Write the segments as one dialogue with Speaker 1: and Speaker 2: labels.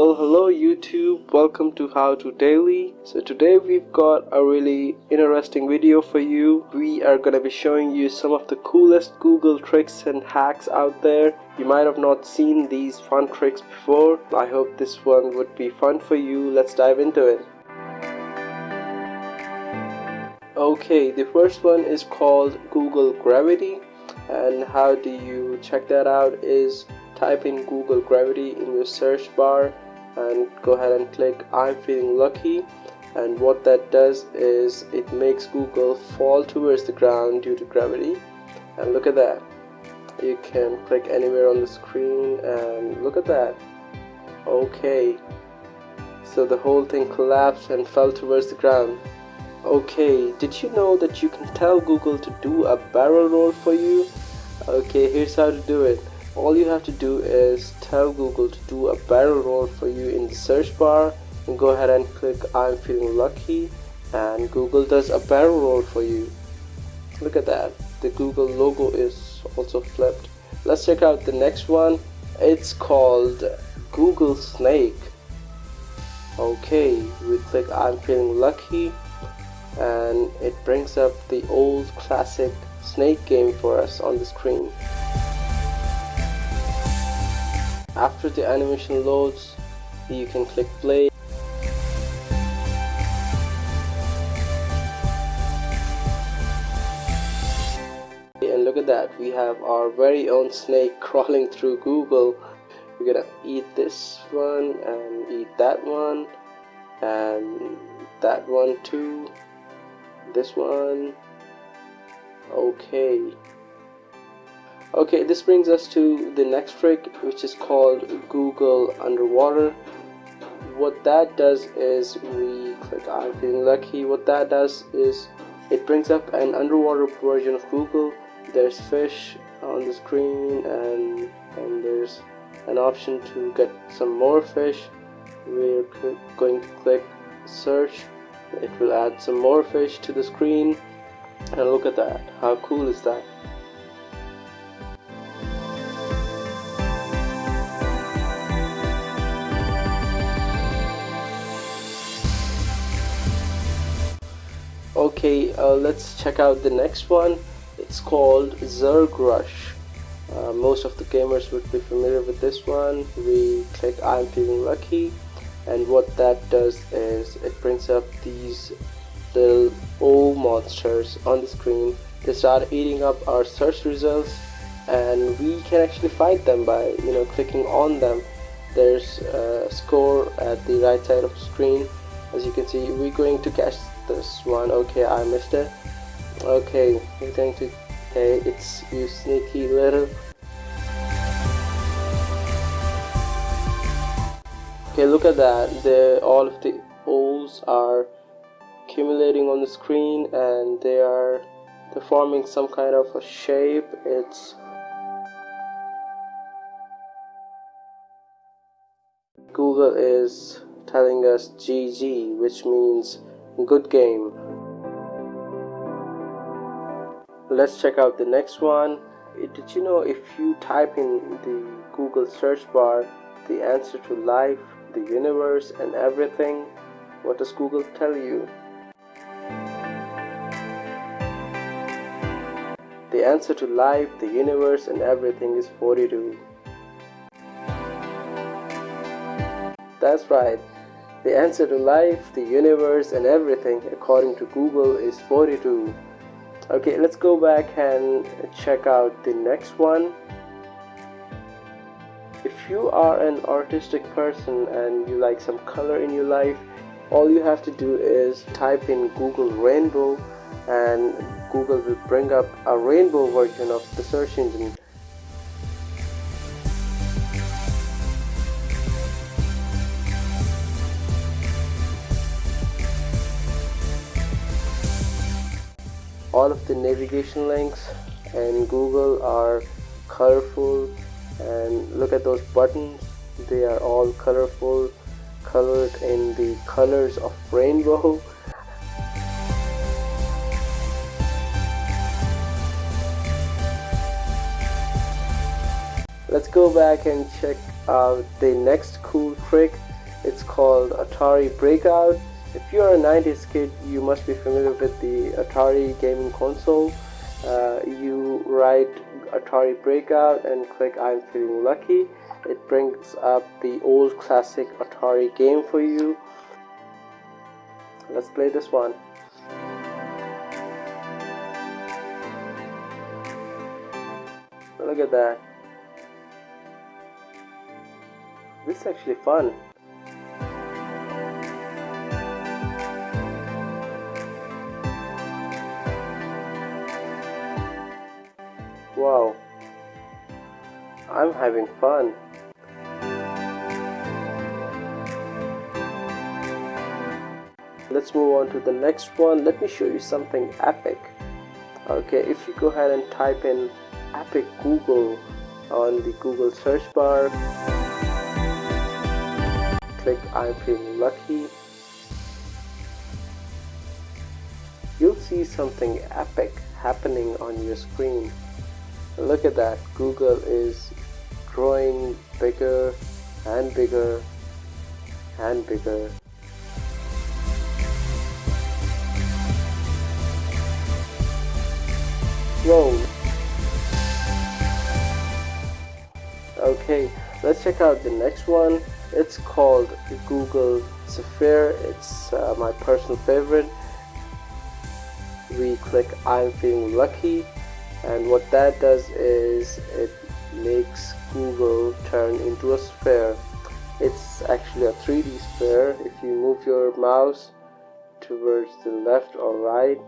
Speaker 1: Well, hello YouTube, welcome to How to Daily. So today we've got a really interesting video for you. We are gonna be showing you some of the coolest Google tricks and hacks out there. You might have not seen these fun tricks before. I hope this one would be fun for you. Let's dive into it. Okay, the first one is called Google Gravity and how do you check that out is type in Google Gravity in your search bar and go ahead and click I'm feeling lucky. And what that does is it makes Google fall towards the ground due to gravity. And look at that. You can click anywhere on the screen and look at that. Okay. So the whole thing collapsed and fell towards the ground. Okay. Did you know that you can tell Google to do a barrel roll for you? Okay. Here's how to do it all you have to do is tell Google to do a barrel roll for you in the search bar and go ahead and click I'm feeling lucky and Google does a barrel roll for you. Look at that. The Google logo is also flipped. Let's check out the next one. It's called Google Snake. Okay we click I'm feeling lucky and it brings up the old classic snake game for us on the screen after the animation loads you can click play. And look at that we have our very own snake crawling through Google. We're gonna eat this one and eat that one and that one too this one. Okay okay this brings us to the next trick which is called Google underwater. What that does is we click I'm feeling lucky. What that does is it brings up an underwater version of Google. There's fish on the screen and and there's an option to get some more fish. We're going to click search. It will add some more fish to the screen. And look at that. How cool is that okay uh, let's check out the next one. It's called Zerg Rush. Uh, most of the gamers would be familiar with this one. We click I'm feeling lucky and what that does is it brings up these little old monsters on the screen. They start eating up our search results and we can actually fight them by you know clicking on them. There's a score at the right side of the screen. As you can see we're going to catch this one. Okay I missed it. Okay you're going to okay it's you sneaky little. Okay look at that. The all of the O's are accumulating on the screen and they are they're forming some kind of a shape. It's Google is telling us GG which means good game. Let's check out the next one. Eh, did you know if you type in the Google search bar the answer to life the universe and everything what does Google tell you? The answer to life the universe and everything is 42 that's right the answer to life, the universe and everything according to Google is 42. Okay, let's go back and check out the next one. If you are an artistic person and you like some color in your life, all you have to do is type in Google Rainbow and Google will bring up a rainbow version of the search engine all of the navigation links and Google are colorful. And look at those buttons. They are all colorful colored in the colors of rainbow. Let's go back and check out the next cool trick. It's called Atari Breakout if you're a 90s kid you must be familiar with the Atari gaming console. Uh, you write Atari Breakout and click I'm feeling lucky. It brings up the old classic Atari game for you. Let's play this one. Look at that. This is actually fun I'm having fun. Let's move on to the next one. Let me show you something epic. Okay if you go ahead and type in epic google on the google search bar click i'm feeling lucky you'll see something epic happening on your screen. Look at that. Google is growing bigger and bigger and bigger Whoa. Okay, let's check out the next one. It's called Google Sphere. It's uh, my personal favorite. We click I'm feeling lucky and what that does is it makes Google turn into a sphere. It's actually a 3D sphere. If you move your mouse towards the left or right,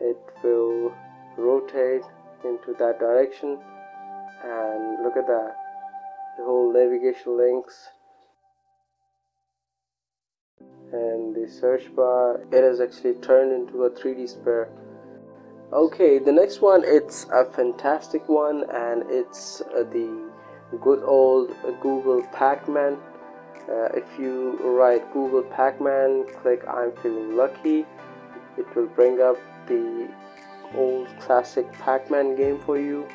Speaker 1: it will rotate into that direction and look at that the whole navigation links and the search bar it has actually turned into a 3d sphere okay the next one it's a fantastic one and it's uh, the good old google pac-man uh, if you write google pac-man click i'm feeling lucky it will bring up the old classic Pac-Man game for you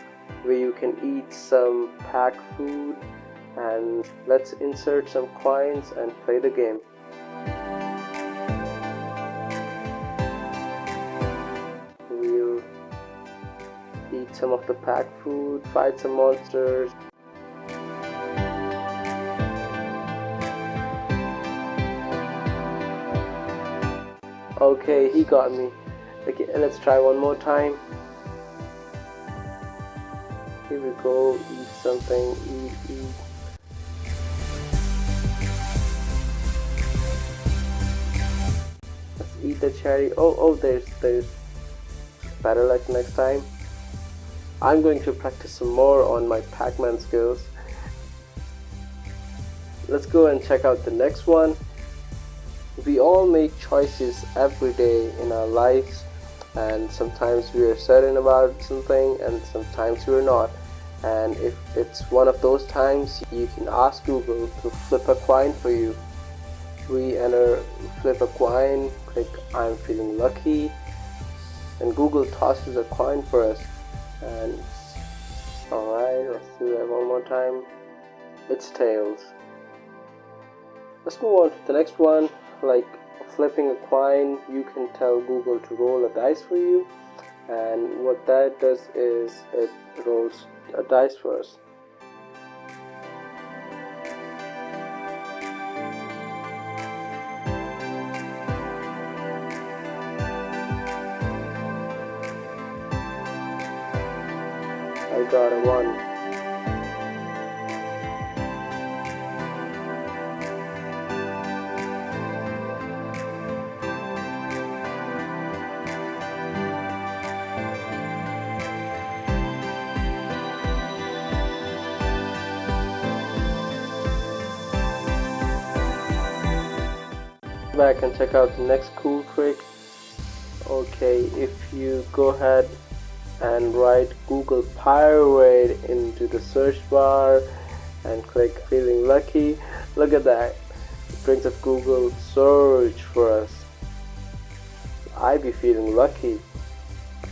Speaker 1: where you can eat some pack food and let's insert some coins and play the game. Some of the pack food, fight some monsters. Okay, he got me. Okay, let's try one more time. Here we go, eat something, eat, eat. Let's eat the cherry. Oh, oh, there's, there's better luck next time. I'm going to practice some more on my Pac-Man skills. Let's go and check out the next one. We all make choices every day in our lives and sometimes we are certain about something and sometimes we're not and if it's one of those times you can ask Google to flip a coin for you we enter flip a coin click I'm feeling lucky and Google tosses a coin for us and alright let's do that one more time. It's tails. Let's move on to the next one. Like flipping a coin you can tell Google to roll a dice for you. And what that does is it rolls a dice us back and check out the next cool trick. Okay if you go ahead and write Google Pirate into the search bar and click feeling lucky look at that. It brings up Google search for us. I be feeling lucky.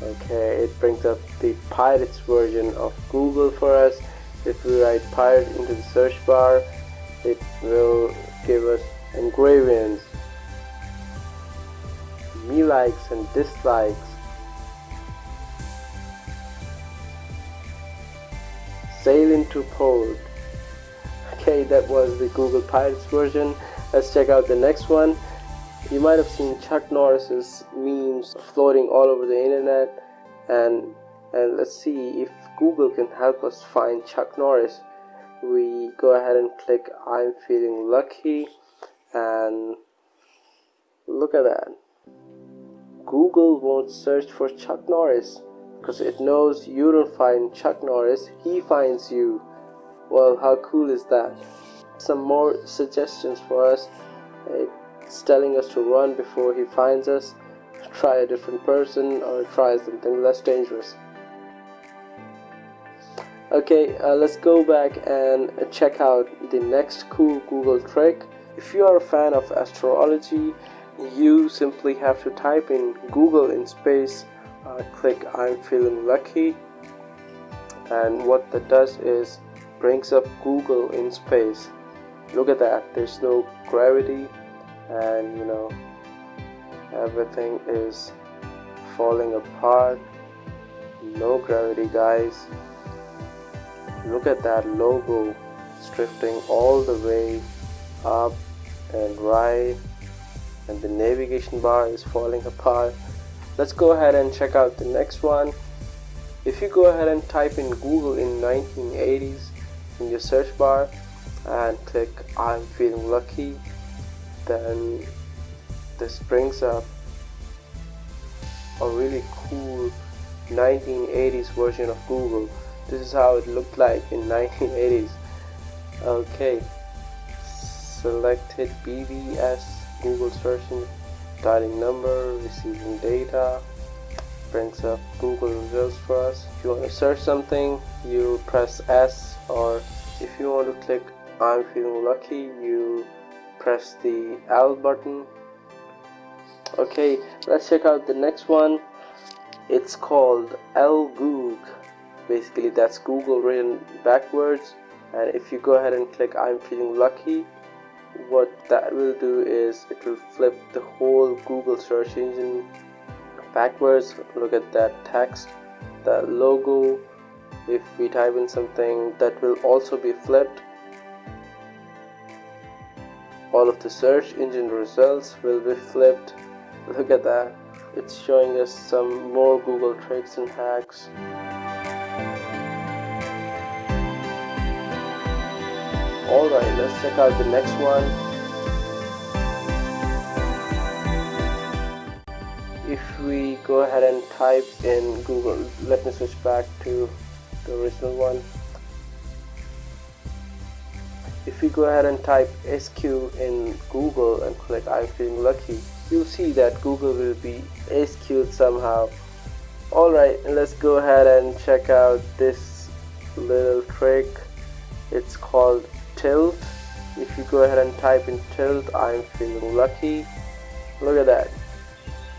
Speaker 1: Okay it brings up the pirates version of Google for us. If we write pirate into the search bar it will give us engravings me likes and dislikes. Sail into port okay that was the Google Pirates version. Let's check out the next one. You might have seen Chuck Norris's memes floating all over the internet and and let's see if Google can help us find Chuck Norris. We go ahead and click I'm feeling lucky and look at that Google won't search for Chuck Norris because it knows you don't find Chuck Norris he finds you. Well how cool is that? Some more suggestions for us. It's telling us to run before he finds us try a different person or try something less dangerous. Okay uh, let's go back and check out the next cool Google trick. If you are a fan of astrology you simply have to type in Google in space uh, click I'm feeling lucky. And what that does is brings up Google in space. Look at that there's no gravity and you know everything is falling apart. No gravity guys. Look at that logo it's drifting all the way up and right and the navigation bar is falling apart. Let's go ahead and check out the next one. If you go ahead and type in Google in 1980s in your search bar and click I'm feeling lucky then this brings up. A really cool 1980s version of Google. This is how it looked like in 1980s okay. Selected BBS Google searching dialing number receiving data brings up Google results for us. If you want to search something you press S or if you want to click I'm feeling lucky you press the L button. Okay let's check out the next one. It's called L elgooG basically that's Google written backwards. And if you go ahead and click I'm feeling lucky what that will do is it will flip the whole Google search engine backwards. Look at that text that logo. If we type in something that will also be flipped. All of the search engine results will be flipped. Look at that. It's showing us some more Google tricks and hacks Alright, let's check out the next one. If we go ahead and type in Google, let me switch back to the original one. If we go ahead and type askew in Google and click I'm feeling lucky, you'll see that Google will be SQ'd somehow. Alright, let's go ahead and check out this little trick. It's called tilt. If you go ahead and type in tilt I'm feeling lucky. Look at that.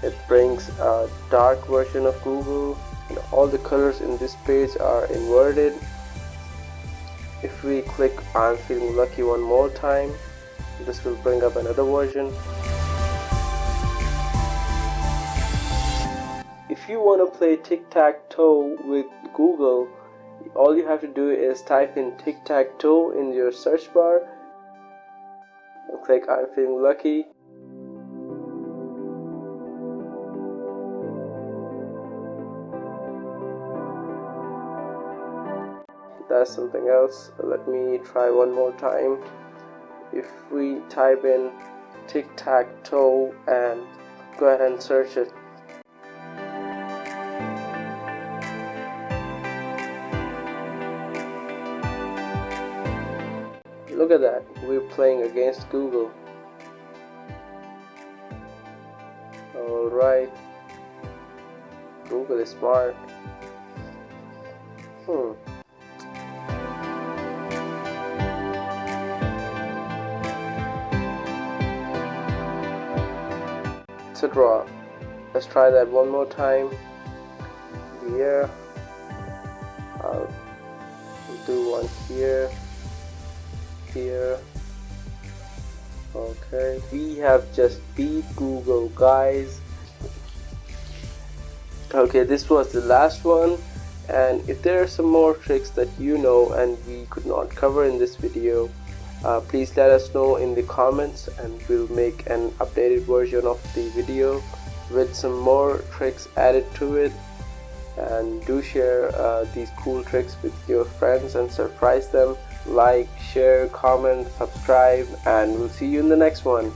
Speaker 1: It brings a dark version of Google. And all the colors in this page are inverted. If we click I'm feeling lucky one more time this will bring up another version. If you want to play tic-tac-toe with Google all you have to do is type in tic-tac-toe in your search bar and click I'm feeling lucky. That's something else. Let me try one more time. If we type in tic-tac-toe and go ahead and search it Look at that, we're playing against Google. Alright. Google is smart. Hmm. It's a draw. Let's try that one more time. Here. I'll do one here here. Okay we have just beat Google guys. Okay this was the last one. And if there are some more tricks that you know and we could not cover in this video uh, please let us know in the comments and we'll make an updated version of the video with some more tricks added to it. And do share uh, these cool tricks with your friends and surprise them like share comment subscribe and we'll see you in the next one